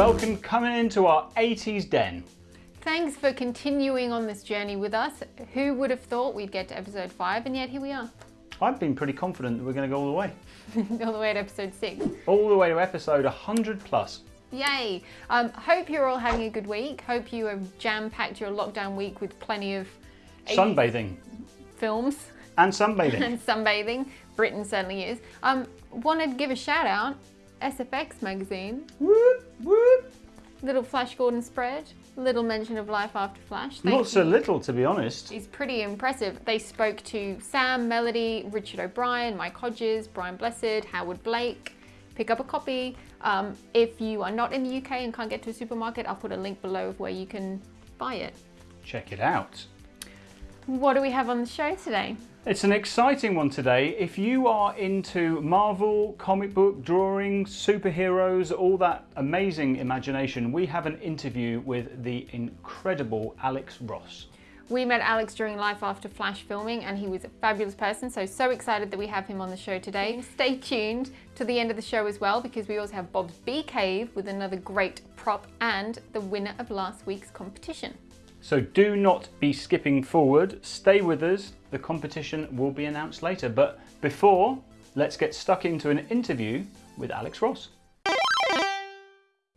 welcome coming into our 80s den. Thanks for continuing on this journey with us. Who would have thought we'd get to episode five, and yet here we are. I've been pretty confident that we're going to go all the way. all the way to episode six. All the way to episode 100 plus. Yay! Um, hope you're all having a good week. Hope you have jam-packed your lockdown week with plenty of Sunbathing. films And sunbathing. and sunbathing. Britain certainly is. Um, want to give a shout out, SFX magazine, whoop, whoop. little Flash Gordon spread, little mention of life after Flash. Thank Not so little, to be honest. It's pretty impressive. They spoke to Sam, Melody, Richard O'Brien, Mike Hodges, Brian Blessed, Howard Blake. Pick up a copy. Um, if you are not in the UK and can't get to a supermarket, I'll put a link below of where you can buy it. Check it out. What do we have on the show today? It's an exciting one today. If you are into Marvel, comic book, drawing, superheroes, all that amazing imagination, we have an interview with the incredible Alex Ross. We met Alex during Life After Flash filming and he was a fabulous person, so so excited that we have him on the show today. Stay tuned to the end of the show as well because we also have Bob's Bee Cave with another great prop and the winner of last week's competition. So do not be skipping forward. Stay with us. The competition will be announced later. But before, let's get stuck into an interview with Alex Ross.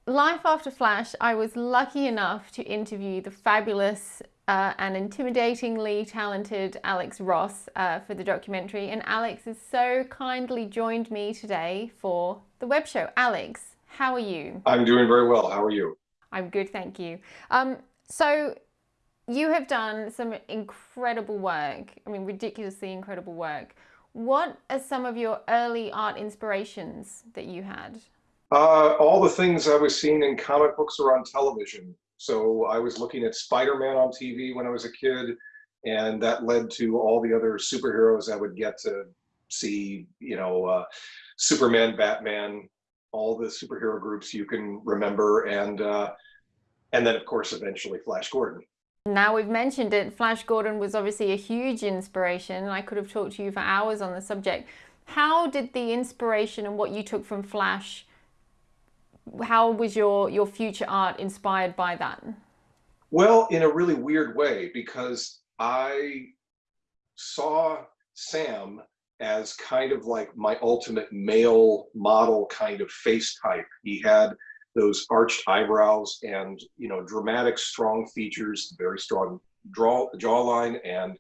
Life After Flash, I was lucky enough to interview the fabulous uh, and intimidatingly talented Alex Ross uh, for the documentary. And Alex has so kindly joined me today for the web show. Alex, how are you? I'm doing very well. How are you? I'm good, thank you. Um, so, you have done some incredible work. I mean, ridiculously incredible work. What are some of your early art inspirations that you had? Uh, all the things I was seeing in comic books or on television. So I was looking at Spider-Man on TV when I was a kid, and that led to all the other superheroes I would get to see, you know, uh, Superman, Batman, all the superhero groups you can remember, and uh, and then of course eventually Flash Gordon. Now we've mentioned it, Flash Gordon was obviously a huge inspiration. And I could have talked to you for hours on the subject. How did the inspiration and what you took from Flash, how was your, your future art inspired by that? Well, in a really weird way, because I saw Sam as kind of like my ultimate male model kind of face type. He had those arched eyebrows and you know dramatic strong features very strong draw jawline. And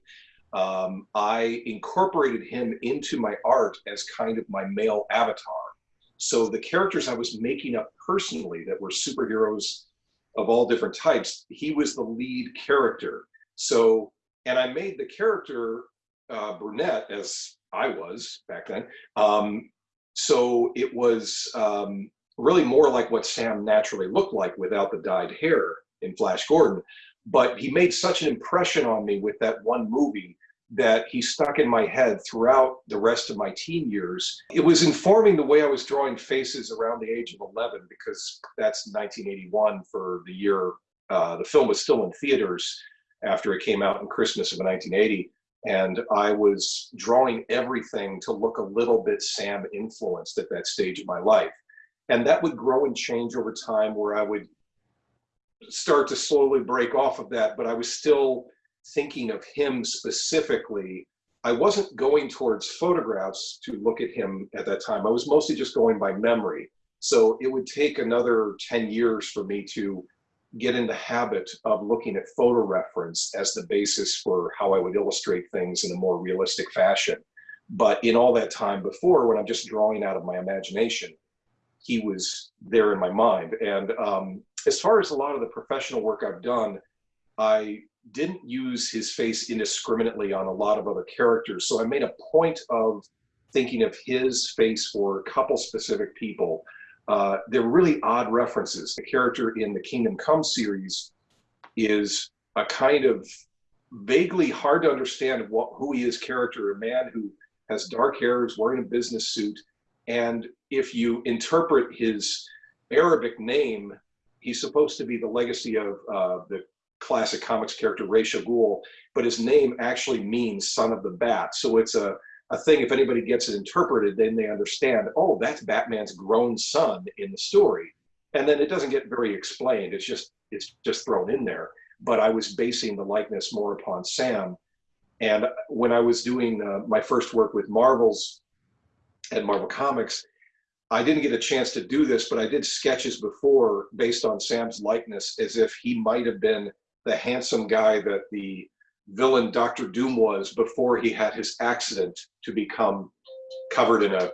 um, i incorporated him into my art as kind of my male avatar. So the characters i was making up personally that were superheroes of all different types he was the lead character. So and i made the character uh, brunette as i was back then. Um, so it was um, really more like what Sam naturally looked like without the dyed hair in Flash Gordon. But he made such an impression on me with that one movie that he stuck in my head throughout the rest of my teen years. It was informing the way I was drawing faces around the age of 11 because that's 1981 for the year uh, the film was still in theaters after it came out in Christmas of 1980. And I was drawing everything to look a little bit Sam influenced at that stage of my life and that would grow and change over time where I would start to slowly break off of that, but I was still thinking of him specifically. I wasn't going towards photographs to look at him at that time. I was mostly just going by memory. So it would take another 10 years for me to get in the habit of looking at photo reference as the basis for how I would illustrate things in a more realistic fashion. But in all that time before, when I'm just drawing out of my imagination, he was there in my mind. And um, as far as a lot of the professional work I've done, I didn't use his face indiscriminately on a lot of other characters. So I made a point of thinking of his face for a couple specific people. Uh, they're really odd references. The character in the Kingdom Come series is a kind of vaguely hard to understand what, who he is character, a man who has dark hair, is wearing a business suit, and if you interpret his Arabic name, he's supposed to be the legacy of uh, the classic comics character Ra's al Ghul, but his name actually means son of the bat. So it's a, a thing, if anybody gets it interpreted, then they understand, oh, that's Batman's grown son in the story. and then it doesn't get very explained. It's just it's just thrown in there. But I was basing the likeness more upon Sam. And when I was doing uh, my first work with Marvels and Marvel Comics, I didn't get a chance to do this, but I did sketches before based on Sam's likeness as if he might have been the handsome guy that the villain Doctor Doom was before he had his accident to become covered in a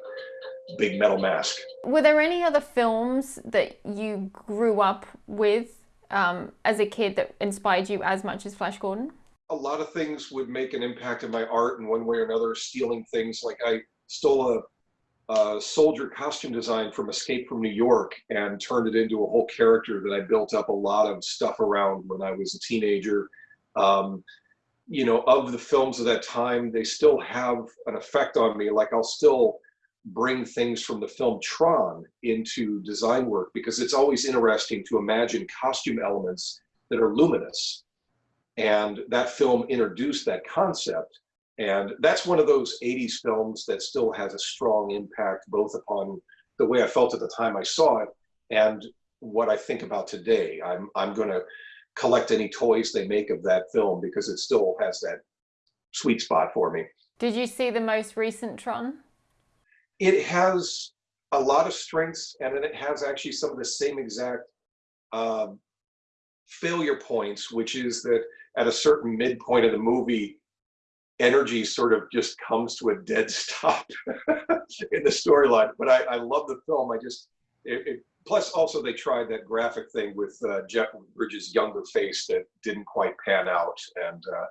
big metal mask. Were there any other films that you grew up with um, as a kid that inspired you as much as Flash Gordon? A lot of things would make an impact in my art in one way or another, stealing things. Like I stole a uh, soldier costume design from Escape from New York and turned it into a whole character that I built up a lot of stuff around when I was a teenager. Um, you know, of the films of that time, they still have an effect on me. Like I'll still bring things from the film Tron into design work because it's always interesting to imagine costume elements that are luminous. And that film introduced that concept. And that's one of those 80s films that still has a strong impact both upon the way I felt at the time I saw it and what I think about today. I'm, I'm going to collect any toys they make of that film because it still has that sweet spot for me. Did you see the most recent Tron? It has a lot of strengths and then it has actually some of the same exact uh, failure points, which is that at a certain midpoint of the movie, energy sort of just comes to a dead stop in the storyline. But I, I, love the film. I just, it, it, plus also they tried that graphic thing with uh, Jeff Bridges' younger face that didn't quite pan out. And uh,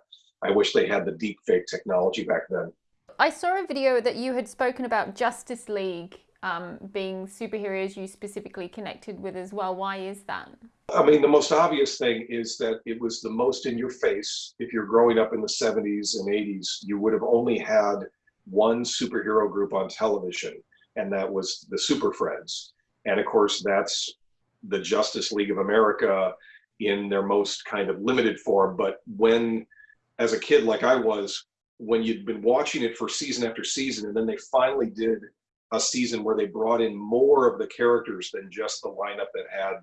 I wish they had the deep fake technology back then. I saw a video that you had spoken about Justice League um, being superheroes you specifically connected with as well. Why is that? I mean, the most obvious thing is that it was the most in your face. If you're growing up in the 70s and 80s, you would have only had one superhero group on television, and that was the Super Friends. And of course, that's the Justice League of America in their most kind of limited form. But when, as a kid like I was, when you'd been watching it for season after season, and then they finally did a season where they brought in more of the characters than just the lineup that had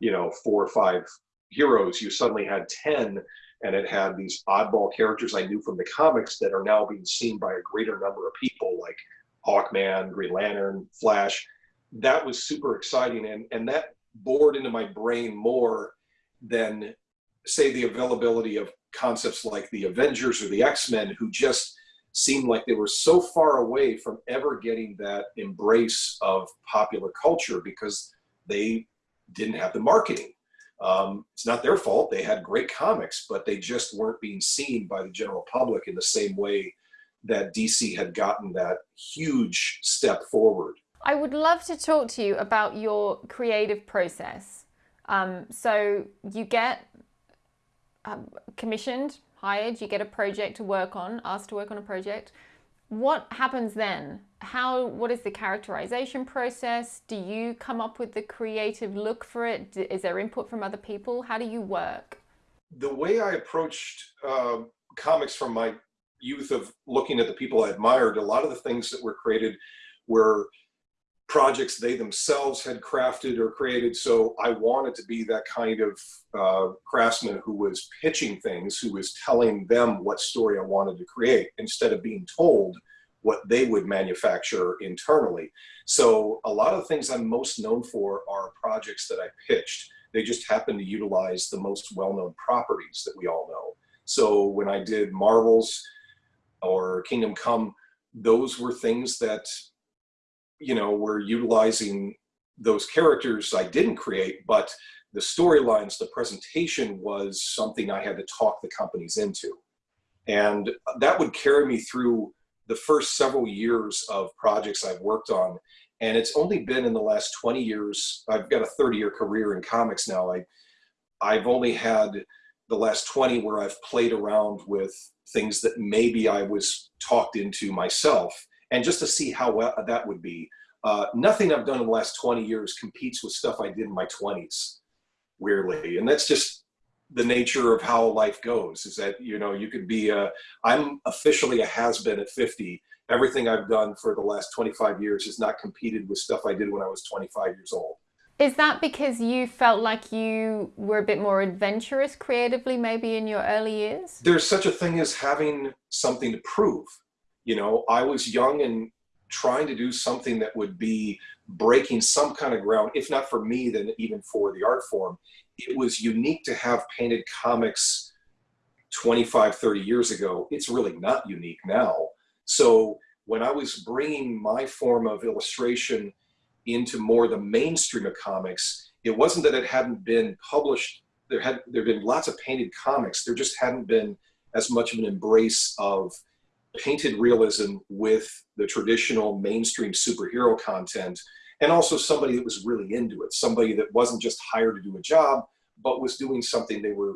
you know, four or five heroes, you suddenly had 10 and it had these oddball characters I knew from the comics that are now being seen by a greater number of people like Hawkman, Green Lantern, Flash. That was super exciting and, and that bored into my brain more than say the availability of concepts like the Avengers or the X-Men who just seemed like they were so far away from ever getting that embrace of popular culture because they didn't have the marketing. Um, it's not their fault. They had great comics, but they just weren't being seen by the general public in the same way that DC had gotten that huge step forward. I would love to talk to you about your creative process. Um, so you get um, commissioned, hired, you get a project to work on, asked to work on a project what happens then? How, what is the characterization process? Do you come up with the creative look for it? Is there input from other people? How do you work? The way I approached uh, comics from my youth of looking at the people I admired, a lot of the things that were created were projects they themselves had crafted or created. So I wanted to be that kind of uh, craftsman who was pitching things, who was telling them what story I wanted to create instead of being told what they would manufacture internally. So a lot of the things I'm most known for are projects that I pitched. They just happen to utilize the most well-known properties that we all know. So when I did Marvels or Kingdom Come, those were things that you know, we're utilizing those characters I didn't create, but the storylines, the presentation was something I had to talk the companies into. And that would carry me through the first several years of projects I've worked on. And it's only been in the last 20 years, I've got a 30 year career in comics now. I, I've only had the last 20 where I've played around with things that maybe I was talked into myself and just to see how well that would be. Uh, nothing I've done in the last 20 years competes with stuff I did in my 20s, weirdly. And that's just the nature of how life goes is that, you know, you could be a, I'm officially a has-been at 50. Everything I've done for the last 25 years has not competed with stuff I did when I was 25 years old. Is that because you felt like you were a bit more adventurous creatively, maybe in your early years? There's such a thing as having something to prove. You know, I was young and trying to do something that would be breaking some kind of ground, if not for me, then even for the art form. It was unique to have painted comics 25, 30 years ago. It's really not unique now. So when I was bringing my form of illustration into more the mainstream of comics, it wasn't that it hadn't been published. There had there been lots of painted comics. There just hadn't been as much of an embrace of painted realism with the traditional mainstream superhero content and also somebody that was really into it somebody that wasn't just hired to do a job but was doing something they were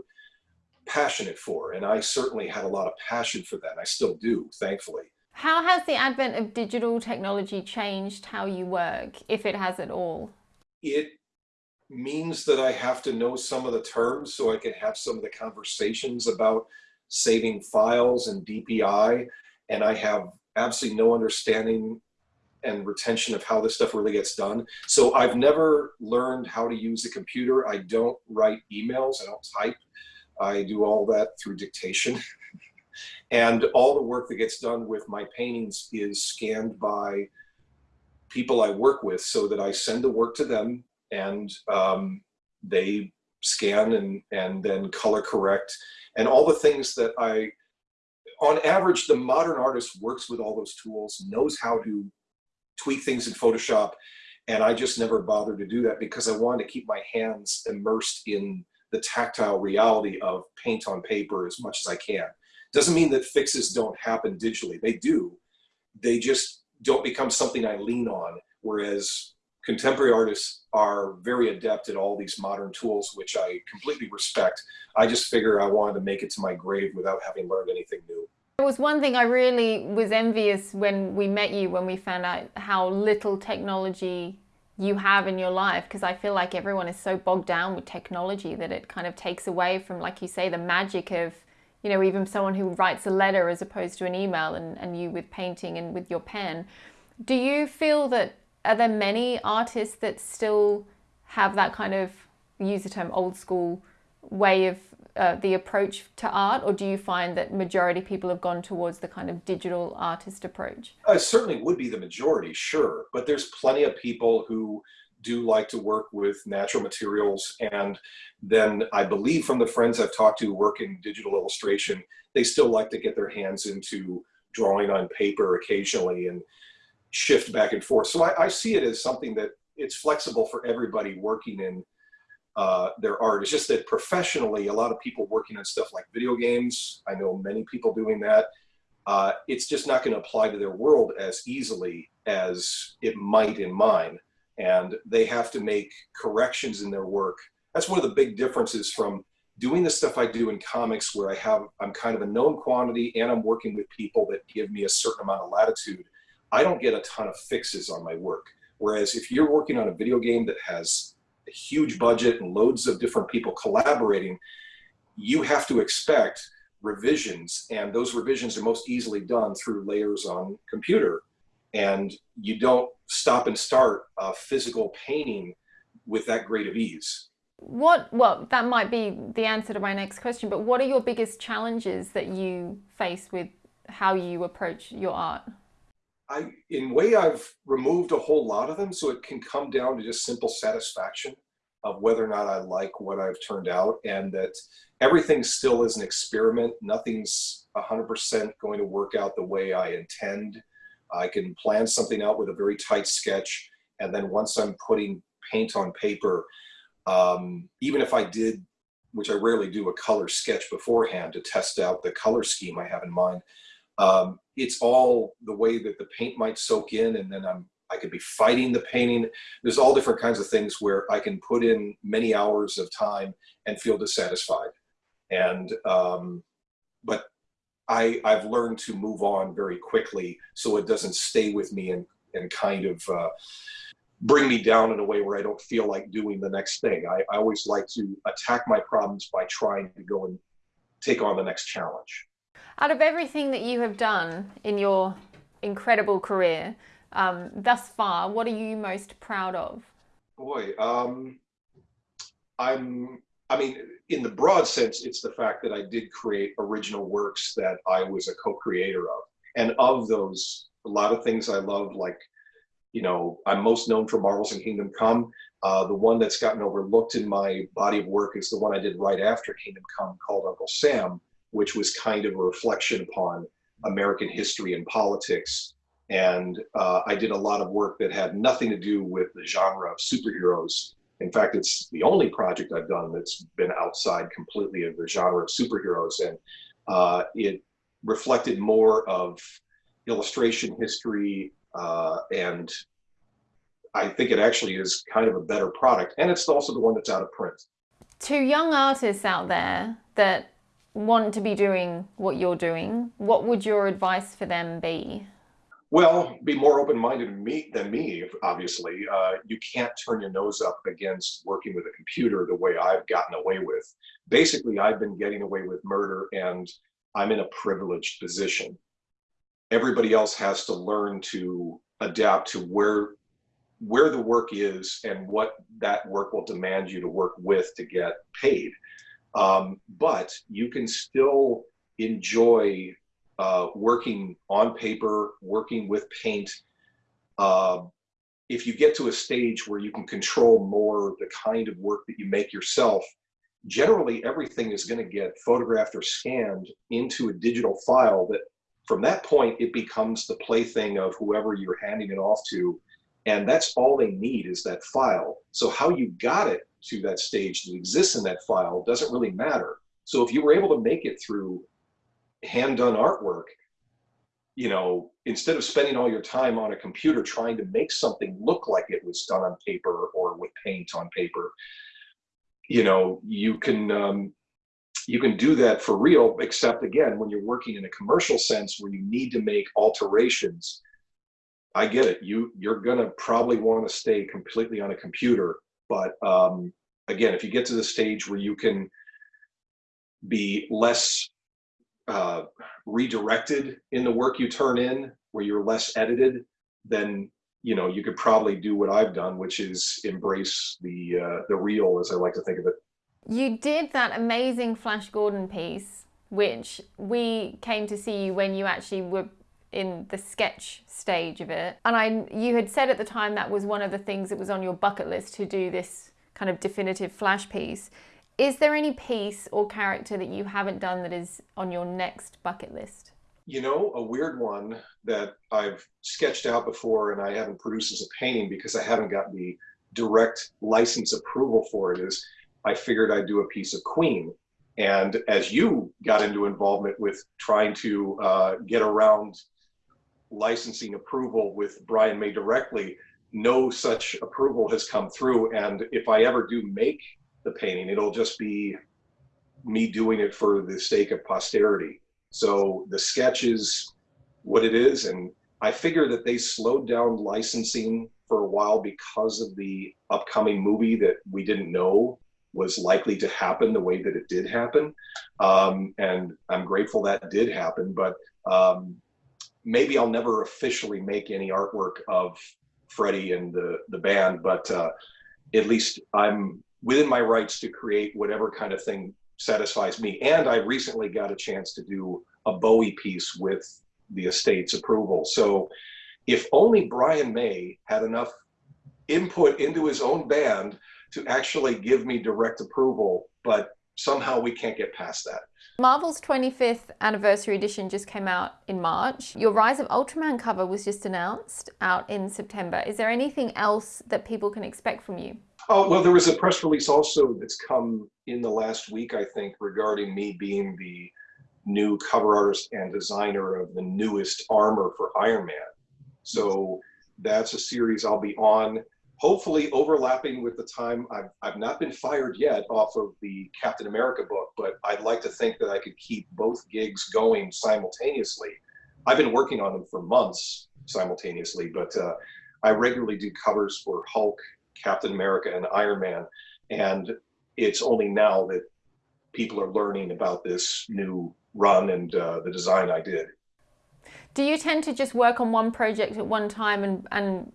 passionate for. And i certainly had a lot of passion for that. I still do thankfully. How has the advent of digital technology changed how you work, if it has at all? It means that I have to know some of the terms so I can have some of the conversations about saving files and DPI. And I have absolutely no understanding and retention of how this stuff really gets done. So I've never learned how to use a computer. I don't write emails, I don't type. I do all that through dictation. And all the work that gets done with my paintings is scanned by people I work with so that I send the work to them and um, they scan and, and then color correct and all the things that I, on average, the modern artist works with all those tools, knows how to tweak things in Photoshop. And I just never bothered to do that because I wanted to keep my hands immersed in the tactile reality of paint on paper as much as I can. Doesn't mean that fixes don't happen digitally. They do. They just don't become something I lean on. Whereas contemporary artists are very adept at all these modern tools, which I completely respect. I just figure I wanted to make it to my grave without having learned anything new. It was one thing I really was envious when we met you, when we found out how little technology you have in your life because I feel like everyone is so bogged down with technology that it kind of takes away from, like you say, the magic of you know, even someone who writes a letter as opposed to an email and, and you with painting and with your pen. Do you feel that, are there many artists that still have that kind of, use the term old school way of uh, the approach to art or do you find that majority people have gone towards the kind of digital artist approach? I certainly would be the majority, sure, but there's plenty of people who do like to work with natural materials. And then I believe from the friends I've talked to work in digital illustration, they still like to get their hands into drawing on paper occasionally and shift back and forth. So I, I see it as something that it's flexible for everybody working in uh, their art. It's just that professionally, a lot of people working on stuff like video games, I know many people doing that, uh, it's just not going to apply to their world as easily as it might in mine and they have to make corrections in their work. That's one of the big differences from doing the stuff I do in comics where I have, I'm kind of a known quantity and I'm working with people that give me a certain amount of latitude. I don't get a ton of fixes on my work. Whereas if you're working on a video game that has a huge budget and loads of different people collaborating, you have to expect revisions and those revisions are most easily done through layers on computer and you don't stop and start a physical painting with that great of ease. What, well, that might be the answer to my next question, but what are your biggest challenges that you face with how you approach your art? I, in way, I've removed a whole lot of them, so it can come down to just simple satisfaction of whether or not I like what I've turned out, and that everything still is an experiment. Nothing's 100% going to work out the way I intend. I can plan something out with a very tight sketch. And then once I'm putting paint on paper, um, even if I did, which I rarely do, a color sketch beforehand to test out the color scheme I have in mind, um, it's all the way that the paint might soak in and then I'm I could be fighting the painting. There's all different kinds of things where I can put in many hours of time and feel dissatisfied. And, um, but I, I've learned to move on very quickly so it doesn't stay with me and, and kind of uh, bring me down in a way where I don't feel like doing the next thing. I, I always like to attack my problems by trying to go and take on the next challenge. Out of everything that you have done in your incredible career um, thus far, what are you most proud of? Boy, um, I'm. I mean, in the broad sense, it's the fact that I did create original works that I was a co-creator of, and of those, a lot of things I love, like, you know, I'm most known for Marvels and Kingdom Come. Uh, the one that's gotten overlooked in my body of work is the one I did right after Kingdom Come called Uncle Sam, which was kind of a reflection upon American history and politics. And uh, I did a lot of work that had nothing to do with the genre of superheroes. In fact, it's the only project I've done that's been outside completely of the genre of superheroes. And uh, it reflected more of illustration history uh, and I think it actually is kind of a better product. And it's also the one that's out of print. To young artists out there that want to be doing what you're doing, what would your advice for them be? Well, be more open-minded than me, than me obviously. Uh, you can't turn your nose up against working with a computer the way I've gotten away with. Basically, I've been getting away with murder and I'm in a privileged position. Everybody else has to learn to adapt to where where the work is and what that work will demand you to work with to get paid. Um, but you can still enjoy uh, working on paper, working with paint. Uh, if you get to a stage where you can control more the kind of work that you make yourself, generally everything is going to get photographed or scanned into a digital file that from that point it becomes the plaything of whoever you're handing it off to and that's all they need is that file. So how you got it to that stage that exists in that file doesn't really matter. So if you were able to make it through hand done artwork, you know, instead of spending all your time on a computer trying to make something look like it was done on paper or with paint on paper, you know, you can um, you can do that for real, except again, when you're working in a commercial sense where you need to make alterations I get it. You you're gonna probably want to stay completely on a computer, but um, again, if you get to the stage where you can be less uh, redirected in the work you turn in, where you're less edited, then you know you could probably do what I've done, which is embrace the uh, the real, as I like to think of it. You did that amazing Flash Gordon piece, which we came to see you when you actually were in the sketch stage of it. And I, you had said at the time that was one of the things that was on your bucket list to do this kind of definitive flash piece. Is there any piece or character that you haven't done that is on your next bucket list? You know, a weird one that I've sketched out before and I haven't produced as a painting because I haven't got the direct license approval for it is I figured I'd do a piece of Queen. And as you got into involvement with trying to uh, get around licensing approval with Brian May directly, no such approval has come through. And if I ever do make the painting, it'll just be me doing it for the sake of posterity. So the sketch is what it is. And I figure that they slowed down licensing for a while because of the upcoming movie that we didn't know was likely to happen the way that it did happen. Um, and I'm grateful that did happen. But um, maybe I'll never officially make any artwork of Freddie and the, the band, but uh, at least I'm within my rights to create whatever kind of thing satisfies me. And I recently got a chance to do a Bowie piece with the estate's approval. So if only Brian May had enough input into his own band to actually give me direct approval, but somehow we can't get past that. Marvels 25th anniversary edition just came out in March. Your Rise of Ultraman cover was just announced out in September. Is there anything else that people can expect from you? Oh, well, there was a press release also that's come in the last week, I think, regarding me being the new cover artist and designer of the newest armor for Iron Man. So that's a series I'll be on hopefully overlapping with the time I've, I've not been fired yet off of the Captain America book, but I'd like to think that I could keep both gigs going simultaneously. I've been working on them for months simultaneously, but uh, I regularly do covers for Hulk, Captain America, and Iron Man. And it's only now that people are learning about this new run and uh, the design I did. Do you tend to just work on one project at one time and, and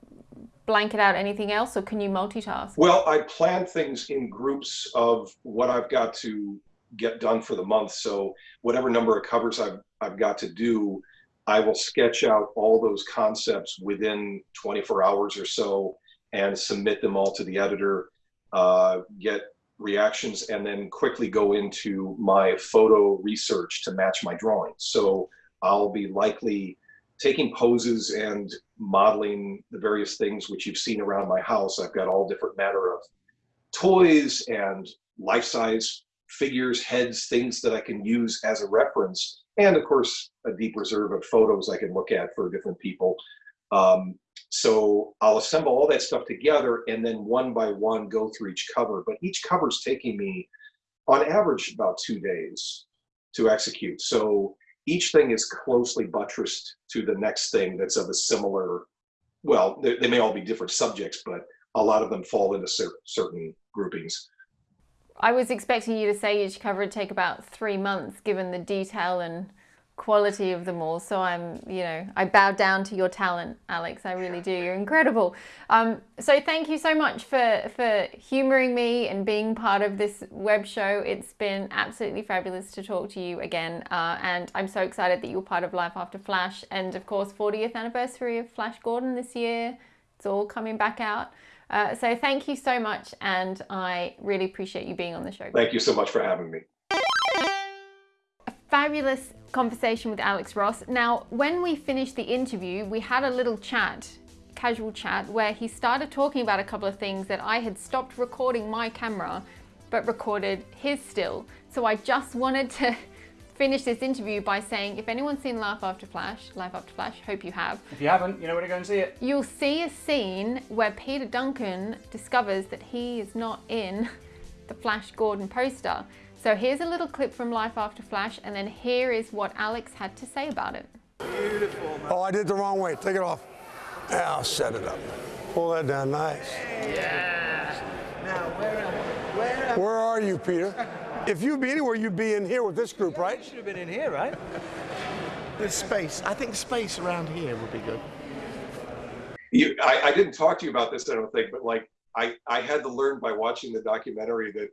blanket out anything else or can you multitask? Well, I plan things in groups of what I've got to get done for the month. So whatever number of covers I've, I've got to do, I will sketch out all those concepts within 24 hours or so and submit them all to the editor, uh, get reactions, and then quickly go into my photo research to match my drawings. So I'll be likely taking poses and modeling the various things which you've seen around my house. I've got all different matter of toys and life-size figures, heads, things that I can use as a reference. And of course, a deep reserve of photos I can look at for different people. Um, so I'll assemble all that stuff together and then one by one go through each cover. But each cover is taking me on average about two days to execute. So each thing is closely buttressed to the next thing that's of a similar, well, they, they may all be different subjects, but a lot of them fall into cer certain groupings. I was expecting you to say each cover would take about three months, given the detail and quality of them all. So I'm, you know, I bow down to your talent, Alex. I really do. You're incredible. Um, so thank you so much for, for humoring me and being part of this web show. It's been absolutely fabulous to talk to you again. Uh, and I'm so excited that you're part of Life After Flash. And of course, 40th anniversary of Flash Gordon this year. It's all coming back out. Uh, so thank you so much. And I really appreciate you being on the show. Thank you so much for having me. Fabulous conversation with Alex Ross. Now, when we finished the interview, we had a little chat, casual chat, where he started talking about a couple of things that I had stopped recording my camera, but recorded his still. So I just wanted to finish this interview by saying, if anyone's seen Life After Flash, Life After Flash, hope you have. If you haven't, you know where to go and see it. You'll see a scene where Peter Duncan discovers that he is not in the Flash Gordon poster. So here's a little clip from Life After Flash, and then here is what Alex had to say about it. Beautiful. Man. Oh, I did the wrong way. Take it off. Yeah, I'll set it up. Pull that down. Nice. Yeah. Now, where am I? Where, am where are you, Peter? If you'd be anywhere, you'd be in here with this group, yeah, right? You should have been in here, right? There's space. I think space around here would be good. You, I, I didn't talk to you about this, I don't think, but like I, I had to learn by watching the documentary that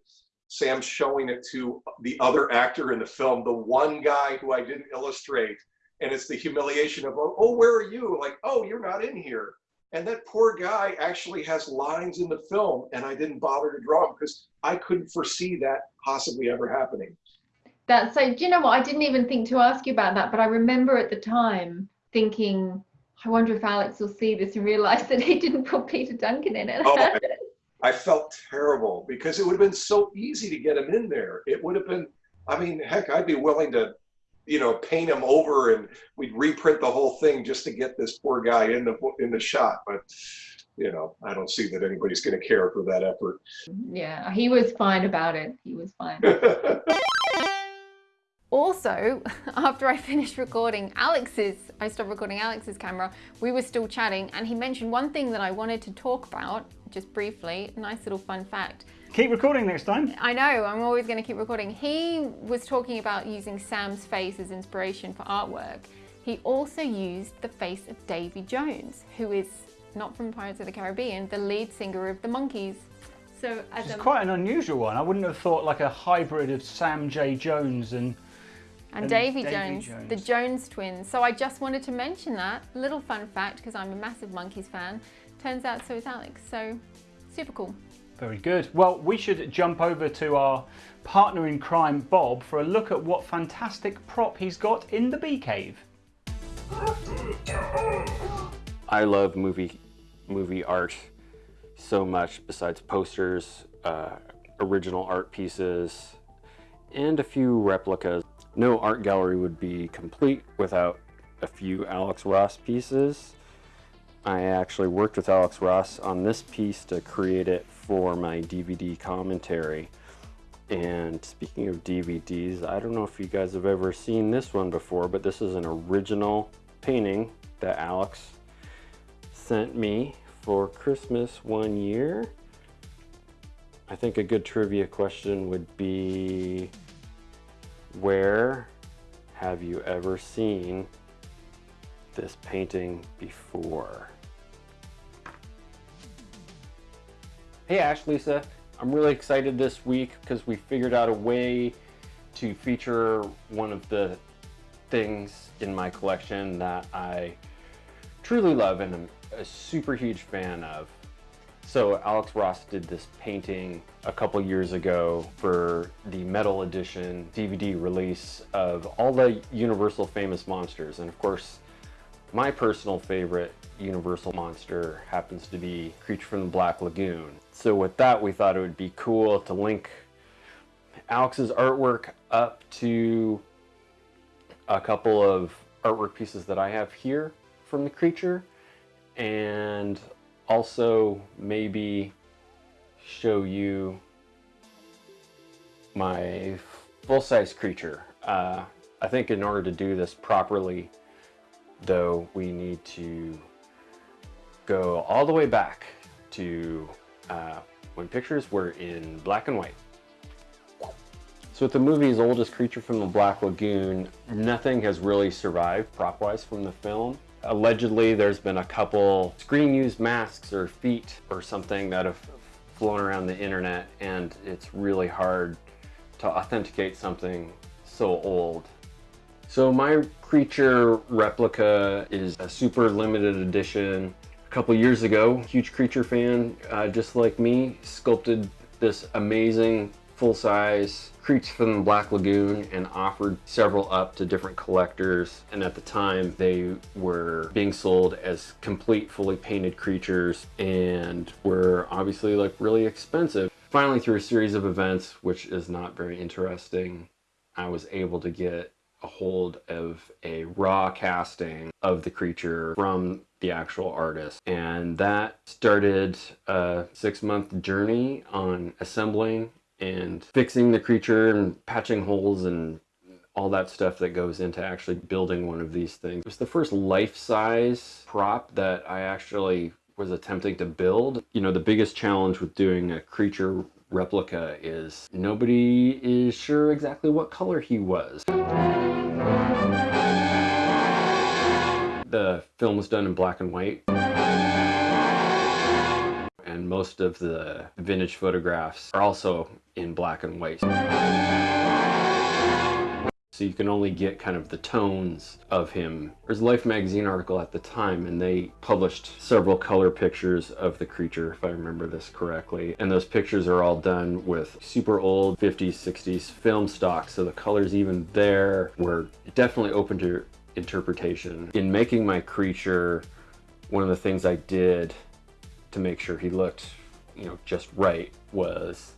Sam's showing it to the other actor in the film, the one guy who I didn't illustrate. And it's the humiliation of, oh, oh, where are you? Like, oh, you're not in here. And that poor guy actually has lines in the film, and I didn't bother to draw him because I couldn't foresee that possibly ever happening. That's so, do you know what? I didn't even think to ask you about that, but I remember at the time thinking, I wonder if Alex will see this and realize that he didn't put Peter Duncan in it. Oh, I felt terrible because it would have been so easy to get him in there. It would have been, I mean, heck, I'd be willing to, you know, paint him over and we'd reprint the whole thing just to get this poor guy in the in the shot. But you know, I don't see that anybody's going to care for that effort. Yeah, he was fine about it. He was fine. also, after I finished recording Alex's, I stopped recording Alex's camera, we were still chatting and he mentioned one thing that I wanted to talk about just briefly, nice little fun fact. Keep recording next time. I know, I'm always going to keep recording. He was talking about using Sam's face as inspiration for artwork. He also used the face of Davy Jones, who is not from Pirates of the Caribbean, the lead singer of the Monkees. So it's quite an unusual one. I wouldn't have thought like a hybrid of Sam J. Jones and and, and Davy, Davy Jones, Jones, the Jones twins. So I just wanted to mention that little fun fact because I'm a massive Monkees fan. Turns out so is Alex, so super cool. Very good. Well, we should jump over to our partner in crime, Bob, for a look at what fantastic prop he's got in the bee cave. I love movie movie art so much besides posters, uh, original art pieces, and a few replicas. No art gallery would be complete without a few Alex Ross pieces. I actually worked with Alex Ross on this piece to create it for my DVD commentary. And speaking of DVDs, I don't know if you guys have ever seen this one before, but this is an original painting that Alex sent me for Christmas one year. I think a good trivia question would be, where have you ever seen this painting before? Hey Ash, Lisa. I'm really excited this week because we figured out a way to feature one of the things in my collection that I truly love and I'm a super huge fan of. So Alex Ross did this painting a couple years ago for the metal edition DVD release of all the Universal famous monsters. And of course, my personal favorite Universal monster happens to be Creature from the Black Lagoon. So with that, we thought it would be cool to link Alex's artwork up to a couple of artwork pieces that I have here from the creature and also maybe show you my full-size creature. Uh, I think in order to do this properly, though, we need to go all the way back to uh, when pictures were in black and white. So with the movie's oldest creature from the Black Lagoon, nothing has really survived prop-wise from the film. Allegedly, there's been a couple screen-used masks or feet or something that have flown around the internet, and it's really hard to authenticate something so old. So my creature replica is a super limited edition. A couple years ago, huge creature fan, uh, just like me, sculpted this amazing full-size creature from the Black Lagoon and offered several up to different collectors. And at the time, they were being sold as complete, fully painted creatures and were obviously like really expensive. Finally, through a series of events, which is not very interesting, I was able to get a hold of a raw casting of the creature from the actual artist. And that started a six month journey on assembling and fixing the creature and patching holes and all that stuff that goes into actually building one of these things. It was the first life-size prop that I actually was attempting to build. You know, the biggest challenge with doing a creature replica is nobody is sure exactly what color he was. The film was done in black and white and most of the vintage photographs are also in black and white. So you can only get kind of the tones of him. There's a Life magazine article at the time and they published several color pictures of the creature, if I remember this correctly. And those pictures are all done with super old 50s, 60s film stock. So the colors even there were definitely open to interpretation. In making my creature, one of the things I did to make sure he looked, you know, just right was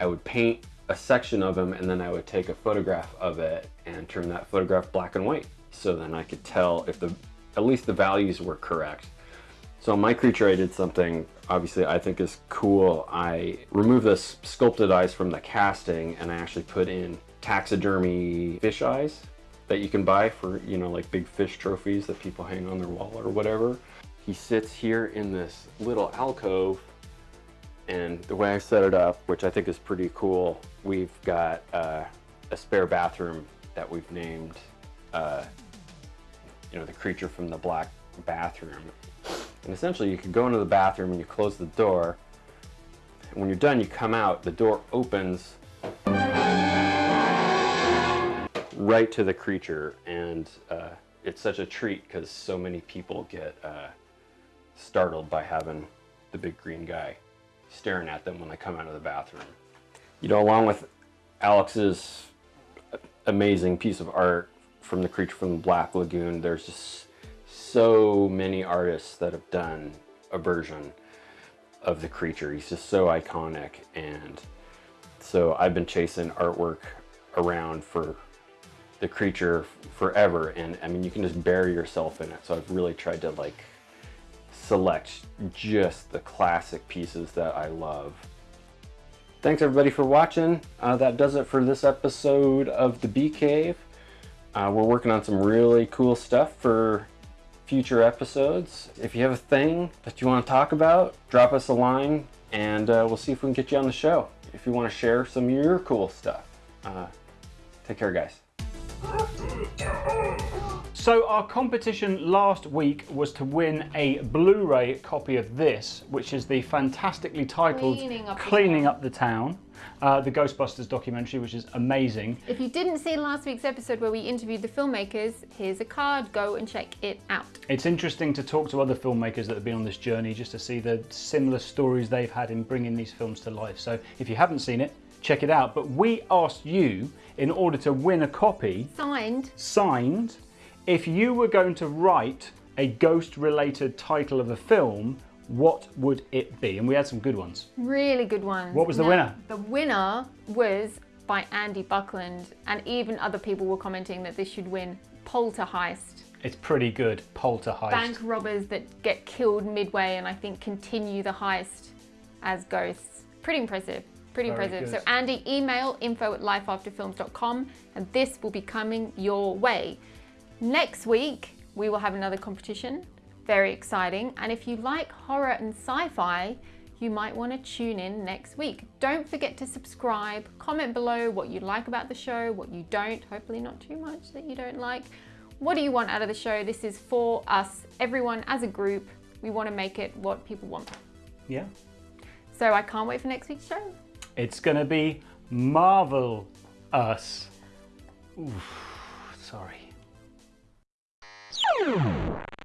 I would paint a section of him and then I would take a photograph of it and turn that photograph black and white. So then I could tell if the, at least the values were correct. So my creature, I did something obviously I think is cool. I removed the sculpted eyes from the casting and I actually put in taxidermy fish eyes that you can buy for, you know, like big fish trophies that people hang on their wall or whatever. He sits here in this little alcove and the way I set it up, which I think is pretty cool, we've got uh, a spare bathroom that we've named, uh, you know, the creature from the black bathroom. And essentially you can go into the bathroom and you close the door. And when you're done, you come out, the door opens right to the creature. And uh, it's such a treat because so many people get uh, startled by having the big green guy staring at them when they come out of the bathroom. You know, along with Alex's amazing piece of art from the creature from the Black Lagoon, there's just so many artists that have done a version of the creature. He's just so iconic and so I've been chasing artwork around for the creature forever and I mean you can just bury yourself in it so I've really tried to like select just the classic pieces that I love. Thanks everybody for watching. Uh, that does it for this episode of The Bee Cave. Uh, we're working on some really cool stuff for future episodes. If you have a thing that you want to talk about, drop us a line and uh, we'll see if we can get you on the show. If you want to share some of your cool stuff. Uh, take care guys. So our competition last week was to win a Blu-ray copy of this, which is the fantastically titled Cleaning Up the Cleaning Town. Up the Town, uh, the Ghostbusters documentary, which is amazing. If you didn't see last week's episode where we interviewed the filmmakers, here's a card. Go and check it out. It's interesting to talk to other filmmakers that have been on this journey just to see the similar stories they've had in bringing these films to life. So if you haven't seen it, check it out. But we asked you, in order to win a copy, Signed. signed, if you were going to write a ghost related title of a film, what would it be? And we had some good ones. Really good ones. What was the Now, winner? The winner was by Andy Buckland, and even other people were commenting that this should win Polterheist. It's pretty good, Polterheist. Bank robbers that get killed midway and I think continue the heist as ghosts. Pretty impressive. Pretty Very impressive. good. So Andy, email info at lifeafterfilms.com and this will be coming your way. Next week, we will have another competition. Very exciting. And if you like horror and sci-fi, you might want to tune in next week. Don't forget to subscribe, comment below what you like about the show, what you don't, hopefully not too much that you don't like. What do you want out of the show? This is for us, everyone as a group. We want to make it what people want. Yeah. So I can't wait for next week's show. It's gonna be Marvel Us. Oof, sorry. Boom!